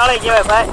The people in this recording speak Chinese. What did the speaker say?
拿了一百块